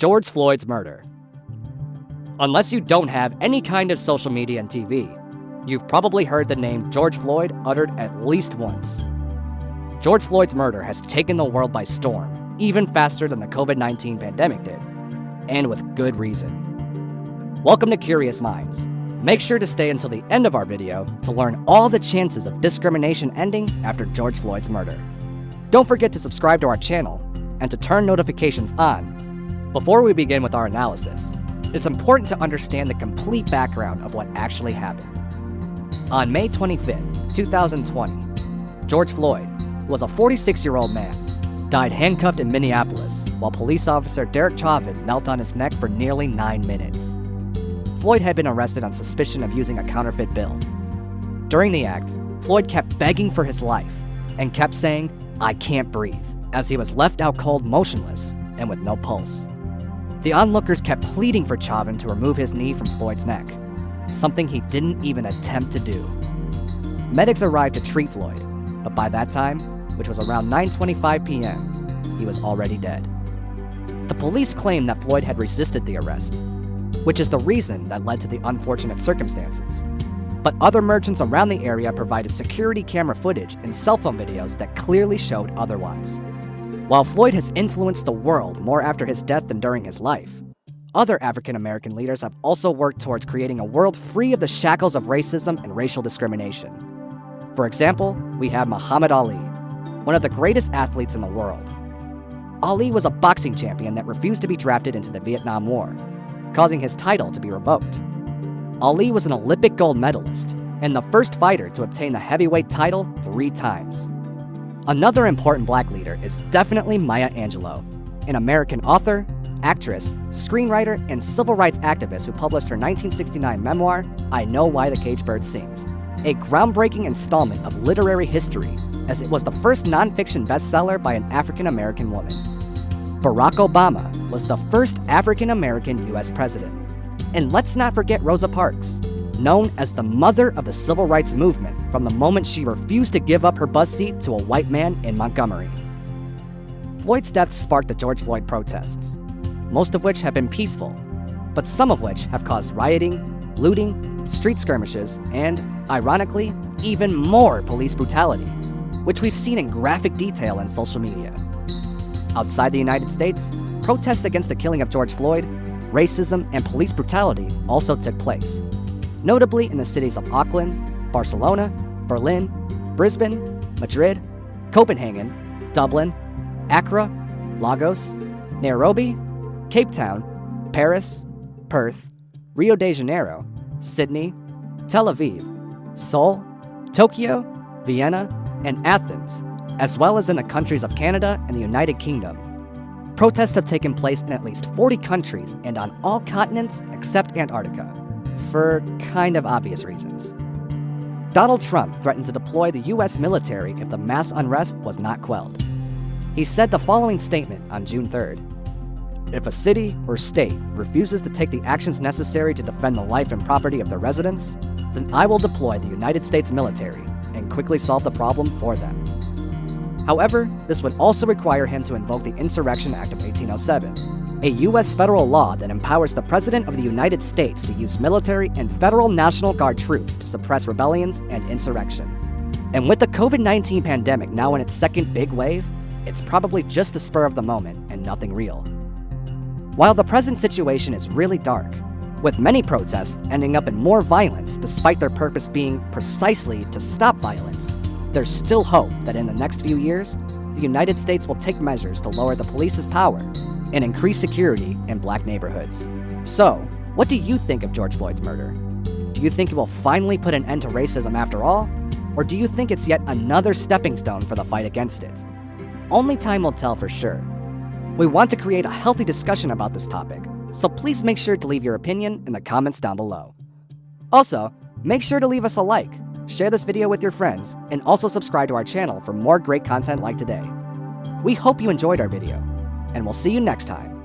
George Floyd's murder. Unless you don't have any kind of social media and TV, you've probably heard the name George Floyd uttered at least once. George Floyd's murder has taken the world by storm, even faster than the COVID 19 pandemic did, and with good reason. Welcome to Curious Minds. Make sure to stay until the end of our video to learn all the chances of discrimination ending after George Floyd's murder. Don't forget to subscribe to our channel and to turn notifications on. Before we begin with our analysis, it's important to understand the complete background of what actually happened. On May 25, 2020, George Floyd was a 46 year old man, died handcuffed in Minneapolis while police officer Derek Chauvin knelt on his neck for nearly nine minutes. Floyd had been arrested on suspicion of using a counterfeit bill. During the act, Floyd kept begging for his life and kept saying, I can't breathe, as he was left out cold motionless and with no pulse. The onlookers kept pleading for Chauvin to remove his knee from Floyd's neck, something he didn't even attempt to do. Medics arrived to treat Floyd, but by that time, which was around 9.25 p.m., he was already dead. The police claimed that Floyd had resisted the arrest, which is the reason that led to the unfortunate circumstances. But other merchants around the area provided security camera footage and cell phone videos that clearly showed otherwise. While Floyd has influenced the world more after his death than during his life, other African American leaders have also worked towards creating a world free of the shackles of racism and racial discrimination. For example, we have Muhammad Ali, one of the greatest athletes in the world. Ali was a boxing champion that refused to be drafted into the Vietnam War, causing his title to be revoked. Ali was an Olympic gold medalist and the first fighter to obtain the heavyweight title three times. Another important black leader is definitely Maya Angelou, an American author, actress, screenwriter, and civil rights activist who published her 1969 memoir, I Know Why the Caged Bird Sings, a groundbreaking installment of literary history, as it was the first nonfiction bestseller by an African American woman. Barack Obama was the first African American US president. And let's not forget Rosa Parks, known as the mother of the civil rights movement from the moment she refused to give up her bus seat to a white man in Montgomery. Floyd's death sparked the George Floyd protests, most of which have been peaceful, but some of which have caused rioting, looting, street skirmishes, and, ironically, even more police brutality, which we've seen in graphic detail in social media. Outside the United States, protests against the killing of George Floyd, racism, and police brutality also took place, notably in the cities of Auckland, Barcelona, Berlin, Brisbane, Madrid, Copenhagen, Dublin, Accra, Lagos, Nairobi, Cape Town, Paris, Perth, Rio de Janeiro, Sydney, Tel Aviv, Seoul, Tokyo, Vienna, and Athens, as well as in the countries of Canada and the United Kingdom. Protests have taken place in at least 40 countries and on all continents except Antarctica, for kind of obvious reasons. Donald Trump threatened to deploy the US military if the mass unrest was not quelled. He said the following statement on June 3rd If a city or state refuses to take the actions necessary to defend the life and property of their residents, then I will deploy the United States military and quickly solve the problem for them. However, this would also require him to invoke the Insurrection Act of 1807, a U.S. federal law that empowers the President of the United States to use military and federal National Guard troops to suppress rebellions and insurrection. And with the COVID 19 pandemic now in its second big wave, it's probably just the spur of the moment and nothing real. While the present situation is really dark, with many protests ending up in more violence despite their purpose being precisely to stop violence, there's still hope that in the next few years, the United States will take measures to lower the police's power and increase security in black neighborhoods. So, what do you think of George Floyd's murder? Do you think it will finally put an end to racism after all? Or do you think it's yet another stepping stone for the fight against it? Only time will tell for sure. We want to create a healthy discussion about this topic, so please make sure to leave your opinion in the comments down below. Also, make sure to leave us a like share this video with your friends, and also subscribe to our channel for more great content like today. We hope you enjoyed our video, and we'll see you next time.